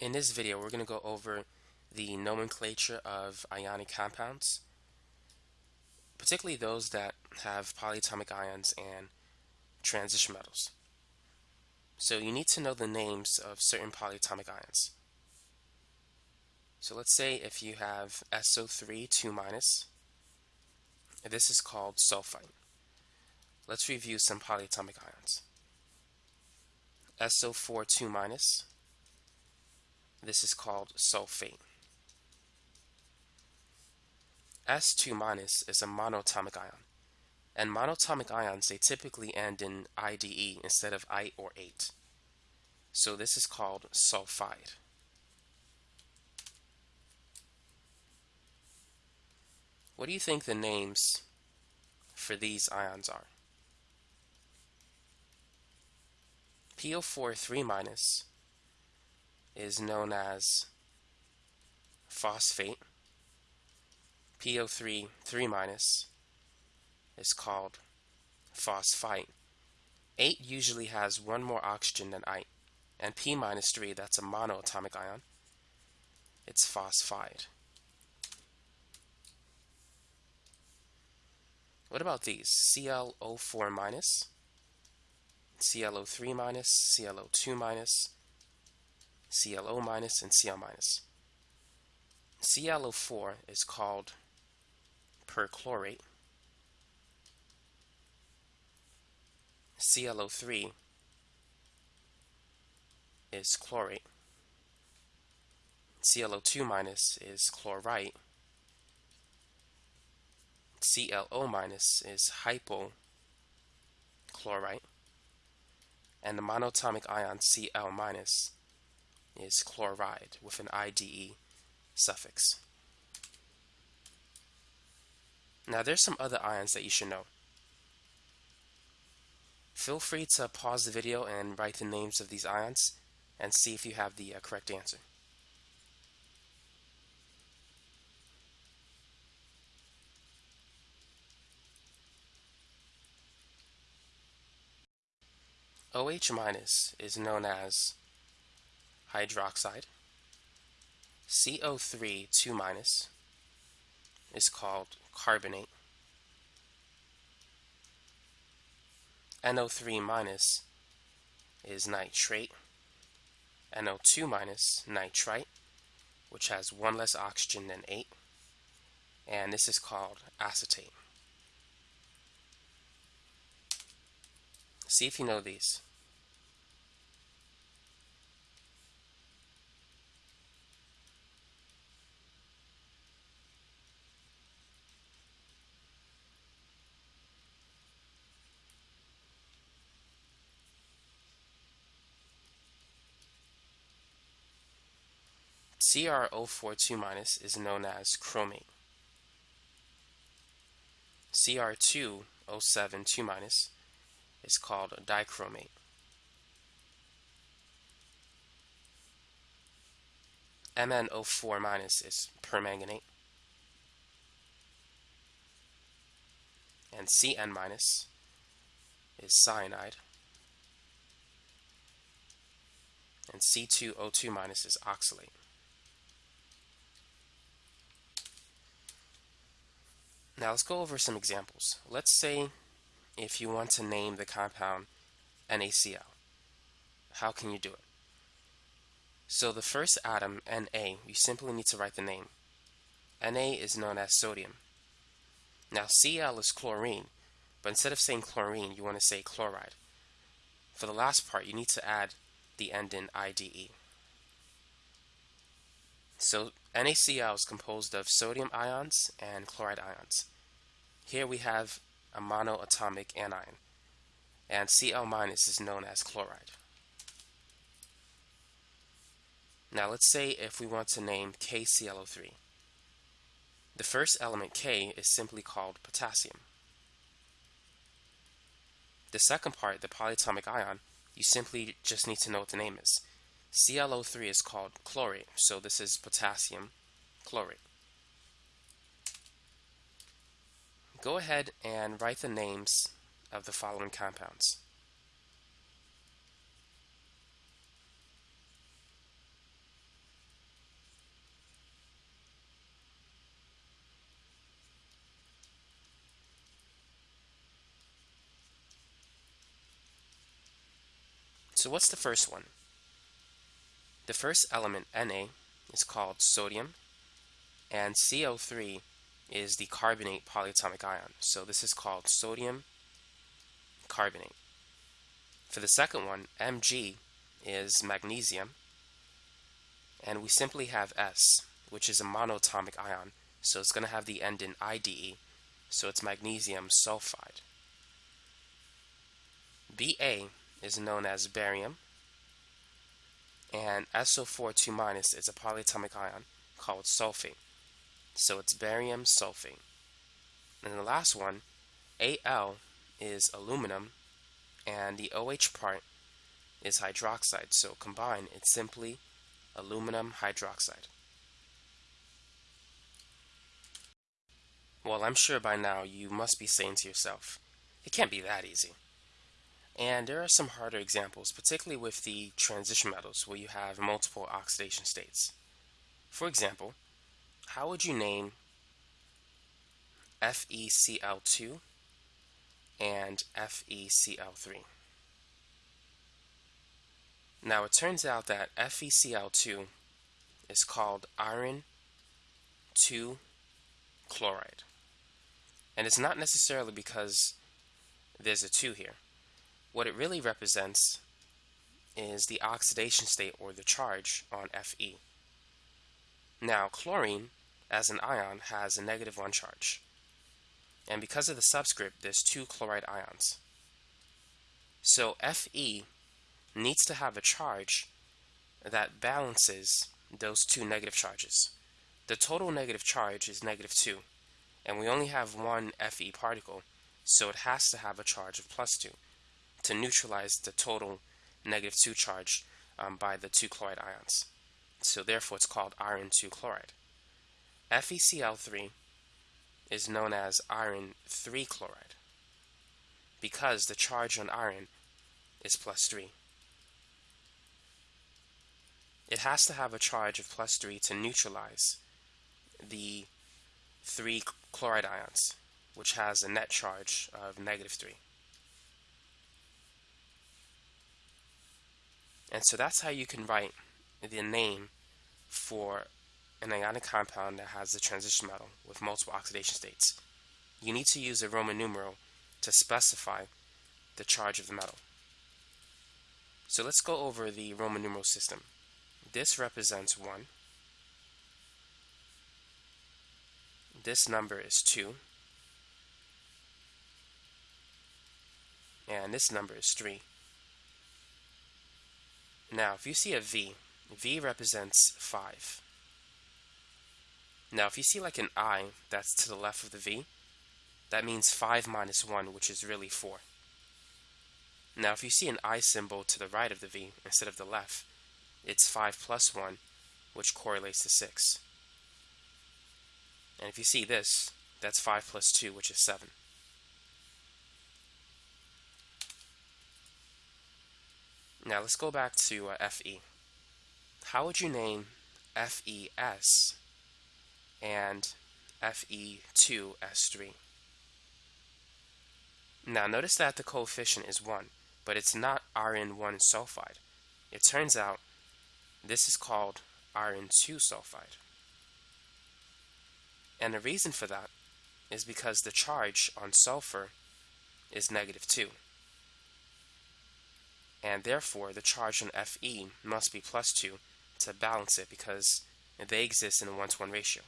In this video, we're going to go over the nomenclature of ionic compounds, particularly those that have polyatomic ions and transition metals. So you need to know the names of certain polyatomic ions. So let's say if you have SO3 2 minus, this is called sulfite. Let's review some polyatomic ions. SO4 2 minus, this is called sulfate. S2 minus is a monatomic ion. And monatomic ions, they typically end in IDE instead of I or ATE. So this is called sulfide. What do you think the names for these ions are? PO4 3 minus is known as phosphate. PO3 3 minus is called phosphite. ATE usually has one more oxygen than I, and P minus 3, that's a monoatomic ion, it's phosphide. What about these? ClO4 minus, ClO3 minus, ClO2 minus, ClO minus, and Cl minus. ClO4 is called perchlorate. ClO3 is chlorate. ClO2 minus is chlorite. ClO minus is hypochlorite. And the monatomic ion Cl minus is chloride with an IDE suffix. Now there's some other ions that you should know. Feel free to pause the video and write the names of these ions and see if you have the uh, correct answer. OH minus is known as hydroxide. CO3 2 minus is called carbonate. NO3 minus is nitrate. NO2 minus nitrite, which has one less oxygen than ATE. And this is called acetate. See if you know these. CrO42 minus is known as chromate. Cr2O7 2 is called dichromate. MnO4 is permanganate. And Cn is cyanide. And C2O2 is oxalate. Now let's go over some examples. Let's say if you want to name the compound NaCl. How can you do it? So the first atom, Na, you simply need to write the name. Na is known as sodium. Now Cl is chlorine, but instead of saying chlorine, you want to say chloride. For the last part, you need to add the end in IDE. So NaCl is composed of sodium ions and chloride ions. Here we have a monoatomic anion, and Cl- is known as chloride. Now let's say if we want to name KClO3. The first element K is simply called potassium. The second part, the polyatomic ion, you simply just need to know what the name is. ClO3 is called chlorate, so this is potassium chlorate. go ahead and write the names of the following compounds. So what's the first one? The first element, Na, is called sodium, and CO3 is the carbonate polyatomic ion. So this is called sodium carbonate. For the second one, Mg is magnesium, and we simply have S, which is a monatomic ion, so it's going to have the end in IDE, so it's magnesium sulfide. Ba is known as barium, and SO4 2 is a polyatomic ion called sulfate, so it's barium sulfate. And the last one, Al is aluminum, and the OH part is hydroxide, so combined it's simply aluminum hydroxide. Well, I'm sure by now you must be saying to yourself, it can't be that easy. And there are some harder examples, particularly with the transition metals where you have multiple oxidation states. For example, how would you name FeCl2 and FeCl3? Now it turns out that FeCl2 is called iron 2 chloride. And it's not necessarily because there's a 2 here. What it really represents is the oxidation state or the charge on Fe. Now, chlorine, as an ion, has a negative 1 charge. And because of the subscript, there's two chloride ions. So Fe needs to have a charge that balances those two negative charges. The total negative charge is negative 2 and we only have one Fe particle, so it has to have a charge of plus 2 to neutralize the total negative 2 charge um, by the two chloride ions. So therefore it's called iron 2 chloride. FeCl3 is known as iron 3 chloride because the charge on iron is plus 3. It has to have a charge of plus 3 to neutralize the three chloride ions, which has a net charge of negative 3. And so that's how you can write the name for an ionic compound that has a transition metal with multiple oxidation states. You need to use a Roman numeral to specify the charge of the metal. So let's go over the Roman numeral system. This represents 1. this number is 2 and this number is 3 now if you see a V V represents 5 now if you see like an I that's to the left of the V that means 5 minus 1 which is really 4 now if you see an I symbol to the right of the V instead of the left it's 5 plus 1 which correlates to 6 and if you see this, that's 5 plus 2, which is 7. Now let's go back to uh, Fe. How would you name FeS and Fe2S3? Now notice that the coefficient is 1, but it's not iron 1 sulfide. It turns out this is called iron 2 sulfide. And the reason for that is because the charge on sulfur is negative 2. And therefore, the charge on Fe must be plus 2 to balance it because they exist in a 1 to 1 ratio.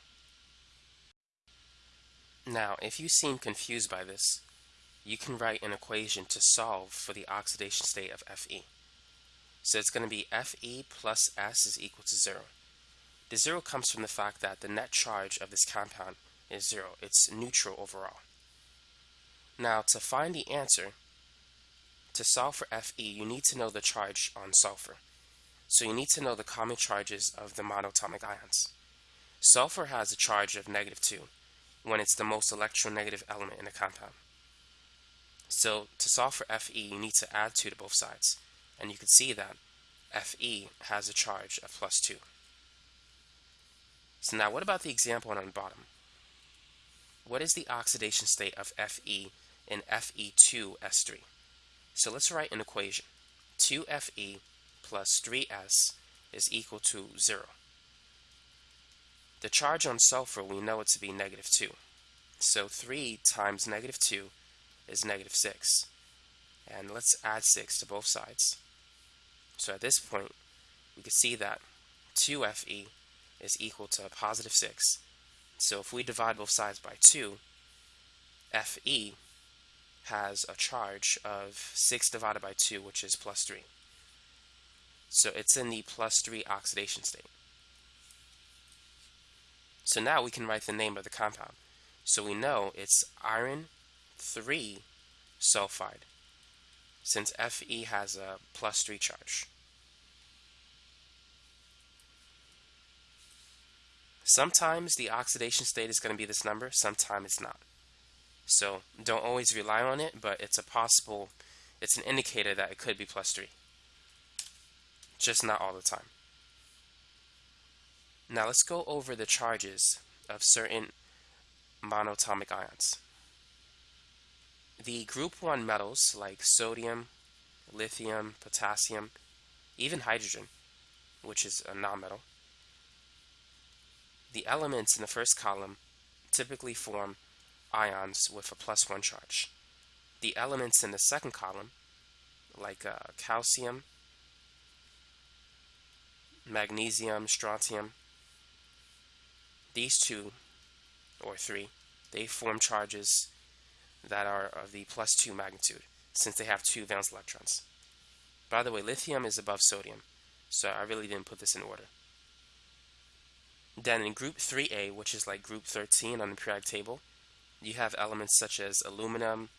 Now, if you seem confused by this, you can write an equation to solve for the oxidation state of Fe. So it's going to be Fe plus S is equal to 0. The zero comes from the fact that the net charge of this compound is zero. It's neutral overall. Now, to find the answer, to solve for Fe, you need to know the charge on sulfur. So you need to know the common charges of the monatomic ions. Sulfur has a charge of negative 2 when it's the most electronegative element in a compound. So to solve for Fe, you need to add 2 to both sides. And you can see that Fe has a charge of plus 2. So now what about the example on the bottom? What is the oxidation state of Fe in Fe2S3? So let's write an equation 2Fe plus 3S is equal to 0. The charge on sulfur, we know it to be negative 2. So 3 times negative 2 is negative 6. And let's add 6 to both sides. So at this point, we can see that 2Fe is equal to positive 6. So if we divide both sides by 2, Fe has a charge of 6 divided by 2, which is plus 3. So it's in the plus 3 oxidation state. So now we can write the name of the compound. So we know it's iron 3 sulfide, since Fe has a plus 3 charge. Sometimes the oxidation state is going to be this number, sometimes it's not. So don't always rely on it, but it's a possible, it's an indicator that it could be plus 3. Just not all the time. Now let's go over the charges of certain monatomic ions. The group 1 metals like sodium, lithium, potassium, even hydrogen, which is a nonmetal, the elements in the first column typically form ions with a plus 1 charge. The elements in the second column, like uh, calcium, magnesium, strontium, these two, or three, they form charges that are of the plus 2 magnitude, since they have two valence electrons. By the way, lithium is above sodium, so I really didn't put this in order. Then in group 3A, which is like group 13 on the periodic table, you have elements such as aluminum,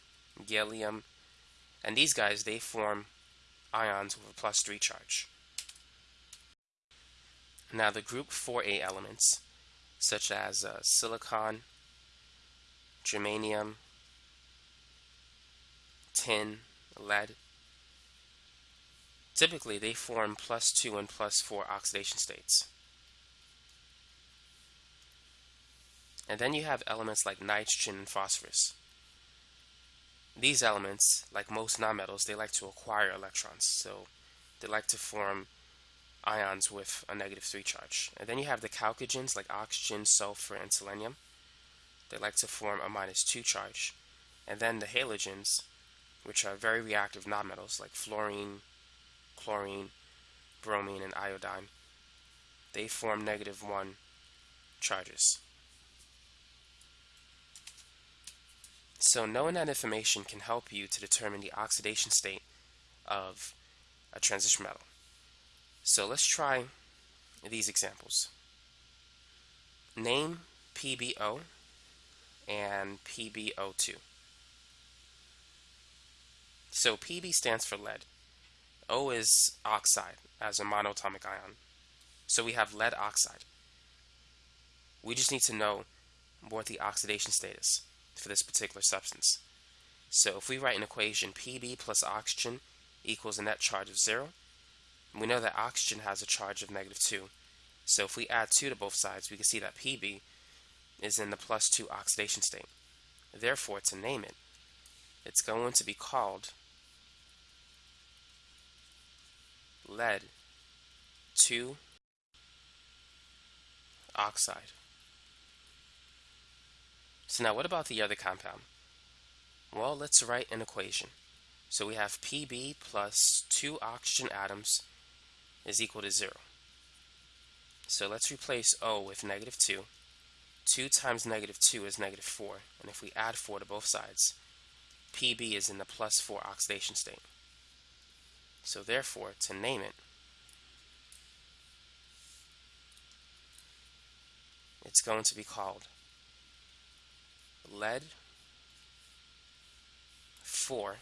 gallium, and these guys, they form ions with a plus 3 charge. Now the group 4A elements, such as uh, silicon, germanium, tin, lead, typically they form plus 2 and plus 4 oxidation states. And then you have elements like nitrogen and phosphorus. These elements, like most nonmetals, they like to acquire electrons, so they like to form ions with a negative 3 charge. And then you have the chalcogens like oxygen, sulfur, and selenium. They like to form a minus 2 charge. And then the halogens, which are very reactive nonmetals like fluorine, chlorine, bromine, and iodine, they form negative 1 charges. So knowing that information can help you to determine the oxidation state of a transition metal. So let's try these examples. Name PbO and PbO2. So Pb stands for lead. O is oxide as a monatomic ion. So we have lead oxide. We just need to know what the oxidation state is for this particular substance. So if we write an equation Pb plus oxygen equals a net charge of 0, we know that oxygen has a charge of negative 2. So if we add 2 to both sides, we can see that Pb is in the plus 2 oxidation state. Therefore, to name it, it's going to be called lead 2 oxide. So now what about the other compound? Well, let's write an equation. So we have Pb plus 2 oxygen atoms is equal to 0. So let's replace O with negative 2. 2 times negative 2 is negative 4. And if we add 4 to both sides, Pb is in the plus 4 oxidation state. So therefore, to name it, it's going to be called lead 4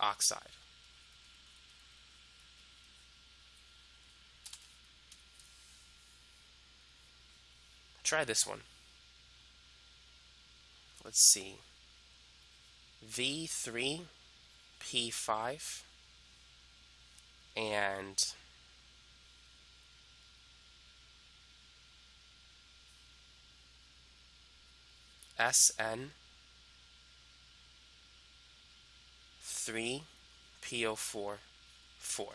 oxide. Try this one. Let's see. V3P5 and SN 3 PO4 4.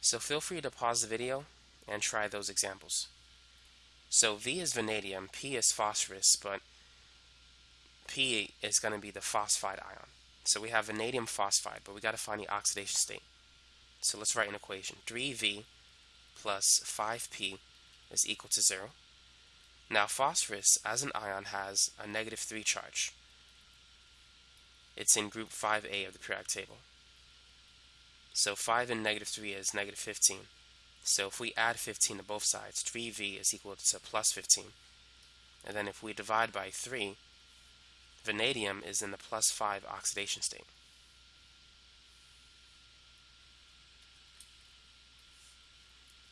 So feel free to pause the video and try those examples. So V is vanadium, P is phosphorus, but P is going to be the phosphide ion. So we have vanadium phosphide, but we got to find the oxidation state. So let's write an equation. 3V plus 5P is equal to 0. Now phosphorus as an ion has a negative 3 charge. It's in group 5A of the periodic table. So 5 and negative 3 is negative 15. So if we add 15 to both sides, 3V is equal to plus 15. And then if we divide by 3, vanadium is in the plus 5 oxidation state.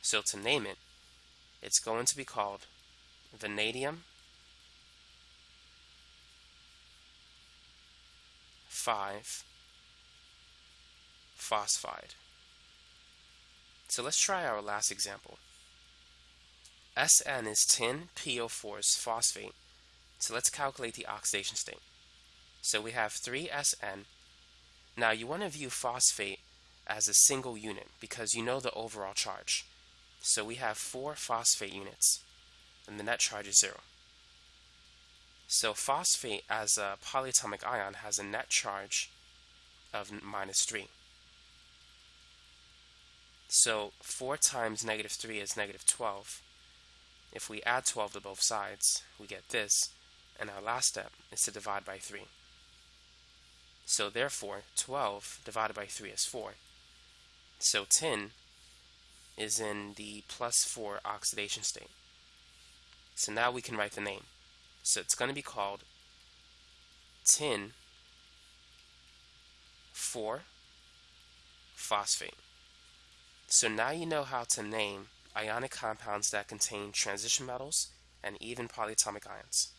So to name it, it's going to be called vanadium 5 phosphide. So let's try our last example. SN is tin, PO4's phosphate. So let's calculate the oxidation state. So we have 3SN. Now you want to view phosphate as a single unit because you know the overall charge. So we have four phosphate units and the net charge is zero. So phosphate as a polyatomic ion has a net charge of minus 3. So 4 times negative 3 is negative 12. If we add 12 to both sides, we get this, and our last step is to divide by 3. So therefore, 12 divided by 3 is 4. So tin is in the plus 4 oxidation state. So now we can write the name. So it's going to be called tin 4 phosphate. So now you know how to name ionic compounds that contain transition metals and even polyatomic ions.